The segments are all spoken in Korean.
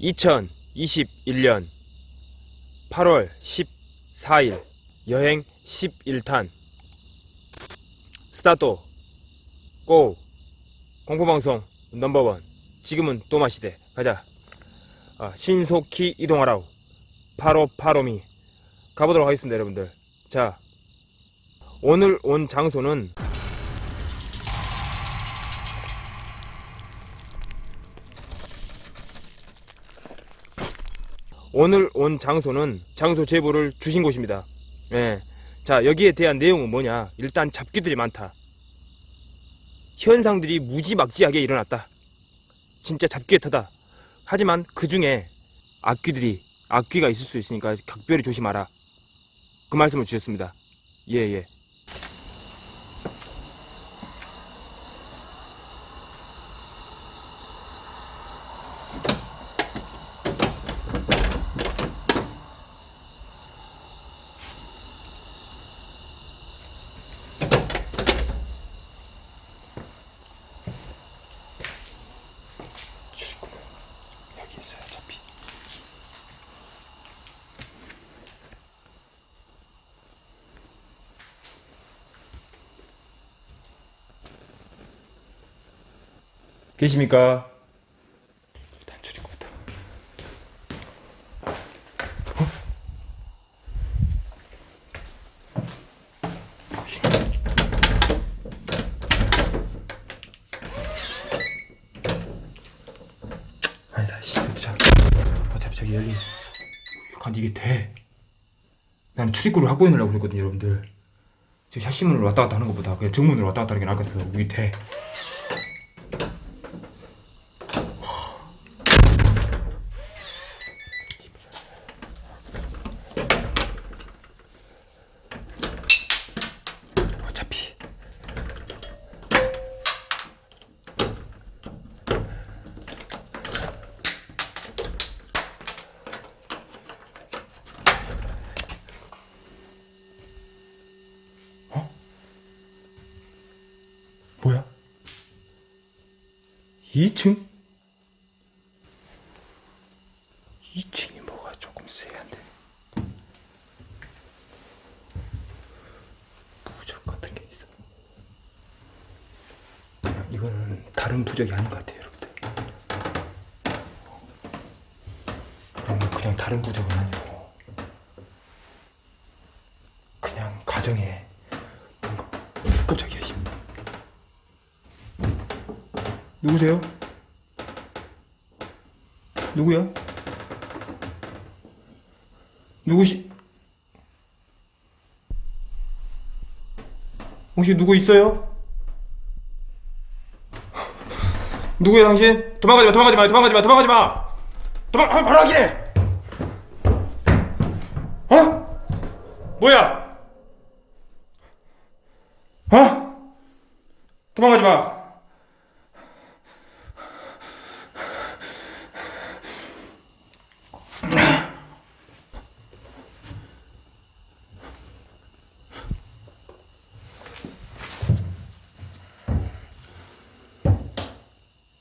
2021년 8월 14일 여행 11탄. 스타트. 고. 공포방송 넘버원. 지금은 또 마시대. 가자. 아, 신속히 이동하라우 파로파로미. 가보도록 하겠습니다 여러분들. 자 오늘 온 장소는 오늘 온 장소는 장소 제보를 주신 곳입니다. 예. 자, 여기에 대한 내용은 뭐냐? 일단 잡기들이 많다. 현상들이 무지막지하게 일어났다. 진짜 잡기에 타다. 하지만 그 중에 악귀들이, 악귀가 있을 수 있으니까 각별히 조심하라. 그 말씀을 주셨습니다. 예, 예. 계십니까? 일단 출입구부터. 아니다, 씨, 자, 어차피 저기 열린. 근데 이게 돼. 나는 출입구를 확보해 놓으려고 그랬거든요, 여러분들. 저 샷시문으로 왔다 갔다 하는 것보다 그냥 정문으로 왔다 갔다 하는 게 나을 것 같아서 이게 돼. 어차피 어? 뭐야? 2층? 2층이 뭐가 조금 세한데? 부적 같은 게 있어. 이거는 다른 부적이 아닌 것 같아요 여러분들. 그냥 다른 부적은 아니고 그냥 가정에 뭔가 깜짝이야 씨. 누구세요? 누구야? 누구시? 혹시 누구 있어요? 누구야 당신? 도망가지 마, 도망가지 마, 도망가지 마, 도망가지 마. 도망, 아, 바로 확인해. 어? 뭐야? 어? 도망가지 마.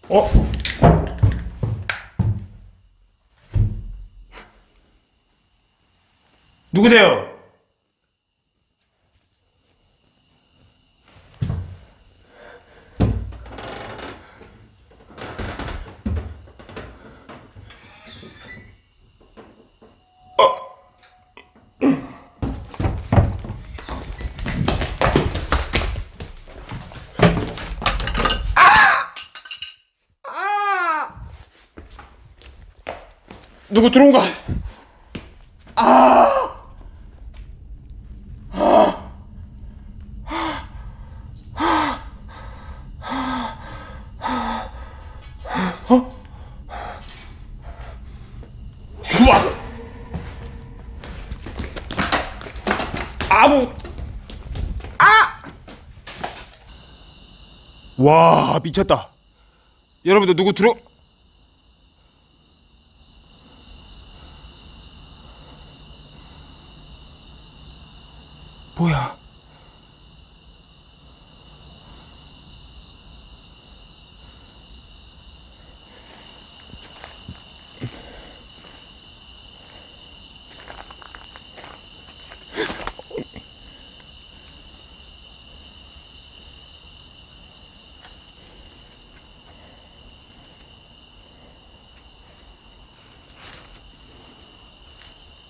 어? 누구세요? 누구 들어온 거? 아! 와 미쳤다. 여러분들 누구 들어? 뭐야?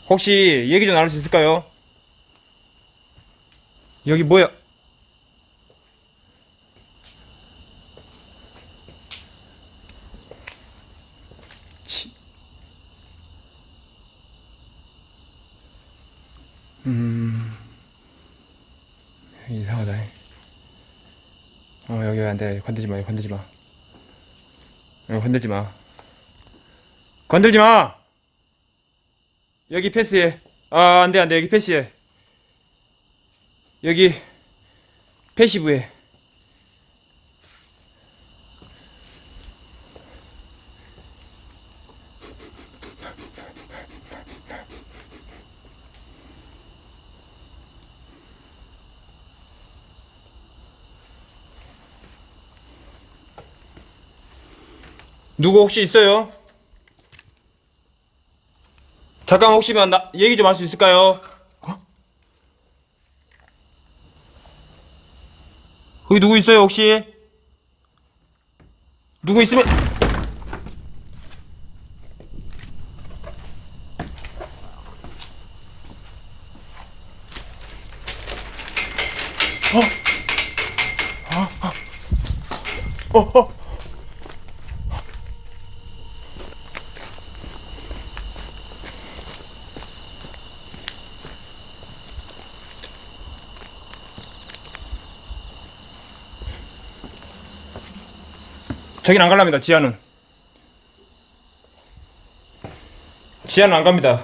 혹시 얘기 좀 나눌 수 있을까요? 여기 뭐야? 치. 음. 이상하다. 어, 여기 안 돼. 건들지 마, 건들지 마. 어, 건들지 마. 건들지 마! 여기 패스해. 아, 안 돼, 안 돼. 여기 패스해. 여기, 패시브해. 누구 혹시 있어요? 잠깐 혹시만 나 얘기 좀 할 수 있을까요? 어? 거기 누구 있어요 혹시? 누구 있으면 어? 어? 어? 저긴 안 갈랍니다 지하는. 지하는 안 갑니다.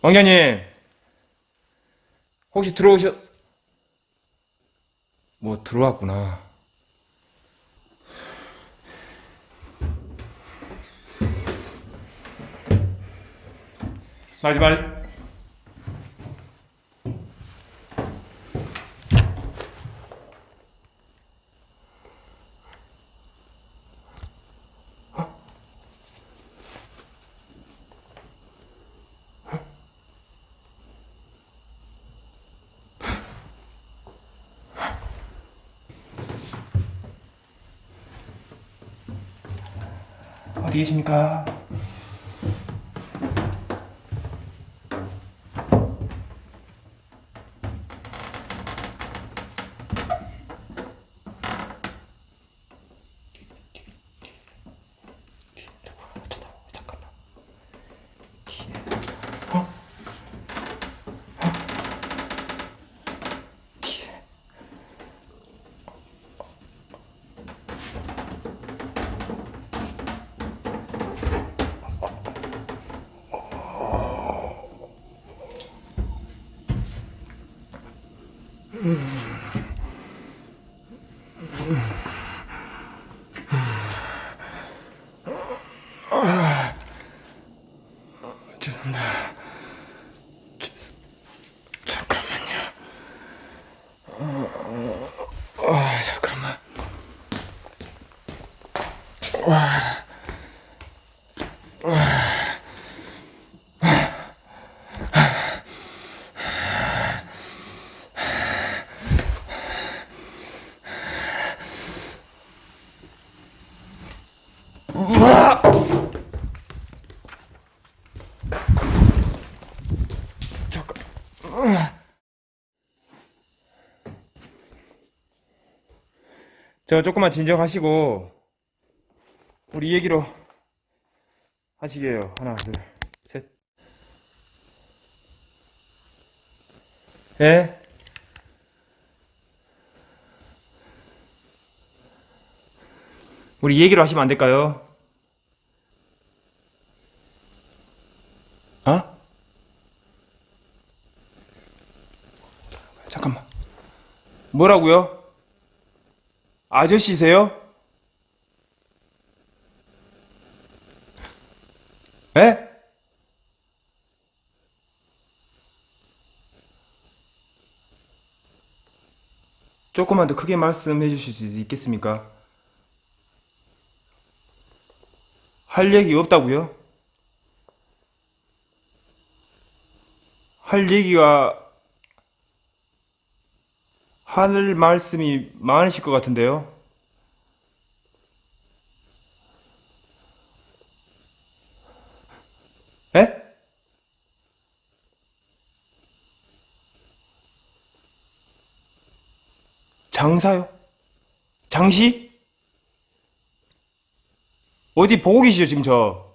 왕자님 혹시 들어오셨 뭐 들어왔구나 말. 어디 계십니까? 죄송합니다. 죄송... 잠깐만요. 아, 잠깐만. 와. 우와! 저 조금만 진정하시고 우리 얘기로 하시게요. 하나, 둘, 셋. 예? 우리 얘기로 하시면 안 될까요? 어? 잠깐만. 뭐라고요? 아저씨세요? 에? 조금만 더 크게 말씀해 주실 수 있겠습니까? 할 얘기 없다고요? 할 얘기가 할 말씀이 많으실 것 같은데요. 에? 장사요? 장시? 어디 보고 계시죠, 지금 저?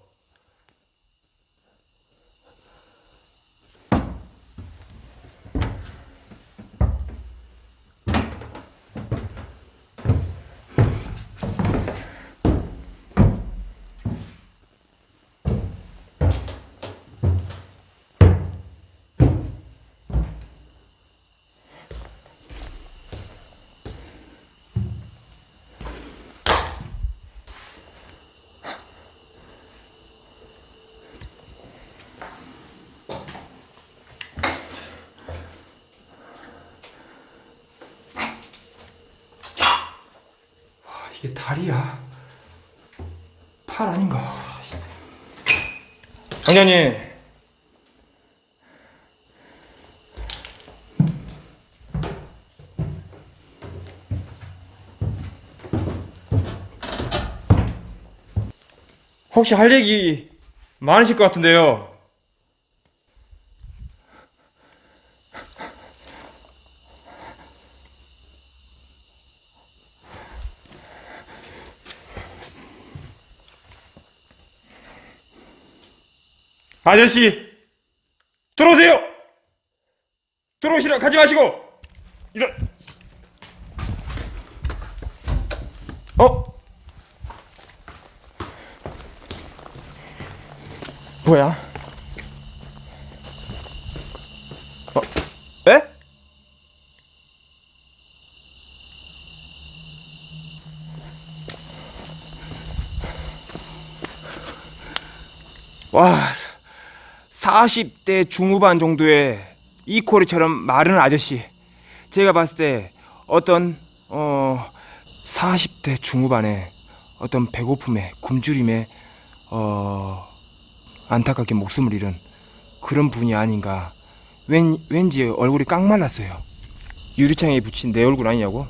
이게 다리야? 팔 아닌가? 강장님 혹시 할 얘기 많으실 것 같은데요 아저씨 들어오세요! 들어오시라 가지 마시고! 이런. 어? 뭐야? 어? 에? 와 40대 중후반 정도의 이코리처럼 마른 아저씨. 제가 봤을 때 어떤 어 40대 중후반에 어떤 배고픔에 굶주림에 어 안타깝게 목숨을 잃은 그런 분이 아닌가. 왠, 왠지 얼굴이 깡 말랐어요. 유리창에 붙인 내 얼굴 아니냐고?